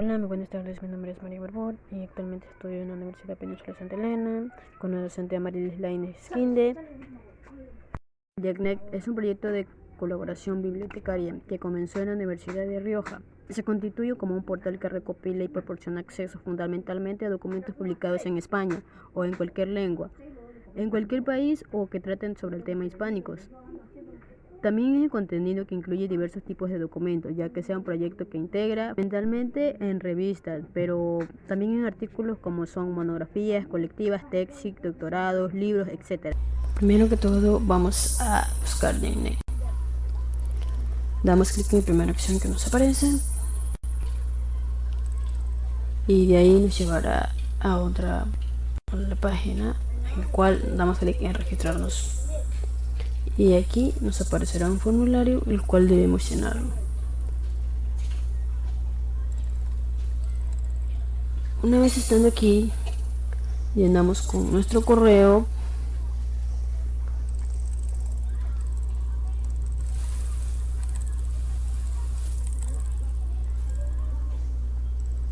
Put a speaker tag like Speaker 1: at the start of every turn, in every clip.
Speaker 1: Hola, muy buenas tardes. Mi nombre es María Borbón y actualmente estudio en la Universidad Península Santa Elena con la docente Amarilis Lainez Skinde. YACNEC es un proyecto de colaboración bibliotecaria que comenzó en la Universidad de Rioja. Se constituye como un portal que recopila y proporciona acceso fundamentalmente a documentos publicados en España o en cualquier lengua, en cualquier país o que traten sobre el tema hispánicos. También hay contenido que incluye diversos tipos de documentos, ya que sea un proyecto que integra mentalmente en revistas, pero también en artículos como son monografías colectivas, tesis, doctorados, libros, etc. Primero que todo vamos a buscar DNI. Damos clic en la primera opción que nos aparece y de ahí nos llevará a otra página en la cual damos clic en registrarnos y aquí nos aparecerá un formulario el cual debemos llenarlo. Una vez estando aquí, llenamos con nuestro correo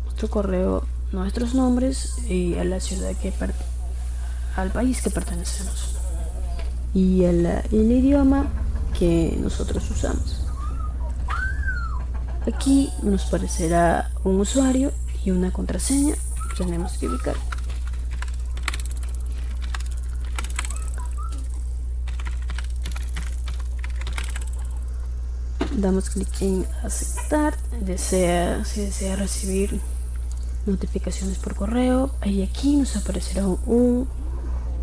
Speaker 1: nuestro correo, nuestros nombres y a la ciudad que al país que pertenecemos y el, idioma que nosotros usamos. Aquí nos parecerá un usuario y una contraseña tenemos que ubicar. Damos clic en aceptar, desea, si desea recibir notificaciones por correo, y aquí nos aparecerá un,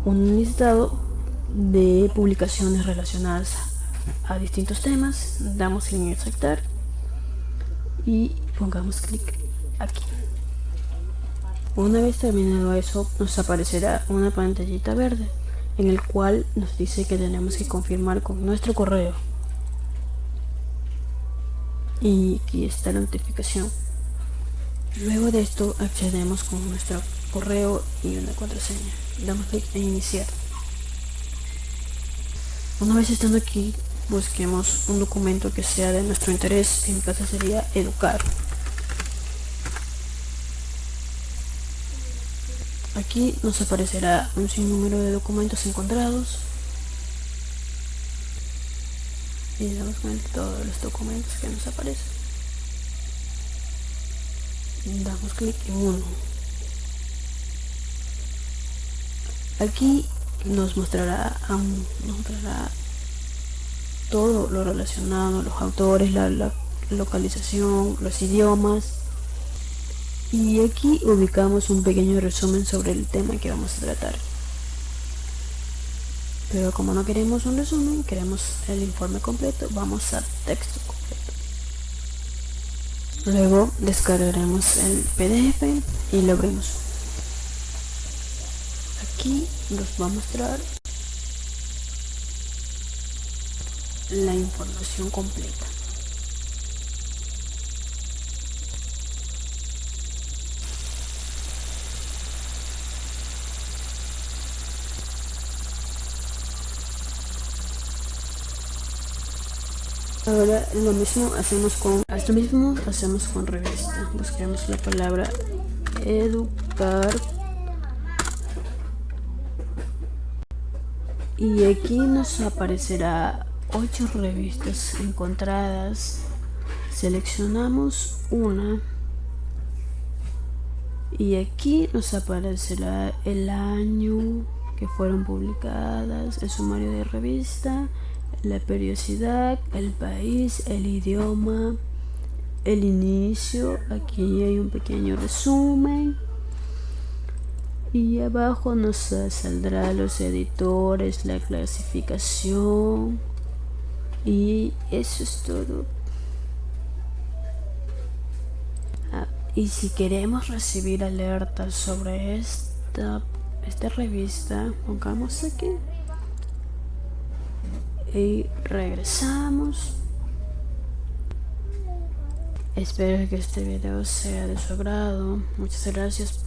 Speaker 1: un listado de publicaciones relacionadas a distintos temas. Damos en aceptar y pongamos clic aquí. Una vez terminado eso nos aparecerá una pantallita verde en el cual nos dice que tenemos que confirmar con nuestro correo. Y aquí está la notificación. Luego de esto accedemos con nuestro correo y una contraseña. Damos clic en iniciar una vez estando aquí, busquemos un documento que sea de nuestro interés. En mi caso sería educar. Aquí nos aparecerá un sinnúmero de documentos encontrados. Y damos cuenta todos los documentos que nos aparecen. Damos clic en uno. Aquí nos mostrará, mostrará todo lo relacionado, los autores, la localización, los idiomas. Y aquí ubicamos un pequeño resumen sobre el tema que vamos a tratar. Pero como no queremos un resumen, queremos el informe completo, vamos a texto completo. Luego descargaremos el PDF y lo abrimos aquí nos va a mostrar la información completa Ahora lo mismo hacemos con esto mismo hacemos con revista. Busquemos la palabra educar y aquí nos aparecerá ocho revistas encontradas. Seleccionamos una. Y aquí nos aparecerá el año que fueron publicadas el sumario de revista la periodicidad el país el idioma el inicio. Aquí hay un pequeño resumen y abajo nos saldrá los editores la clasificación. Y eso es todo. Ah, y si queremos recibir alertas sobre esta esta revista pongamos aquí. Y regresamos. Espero que este video sea de su agrado. Muchas gracias por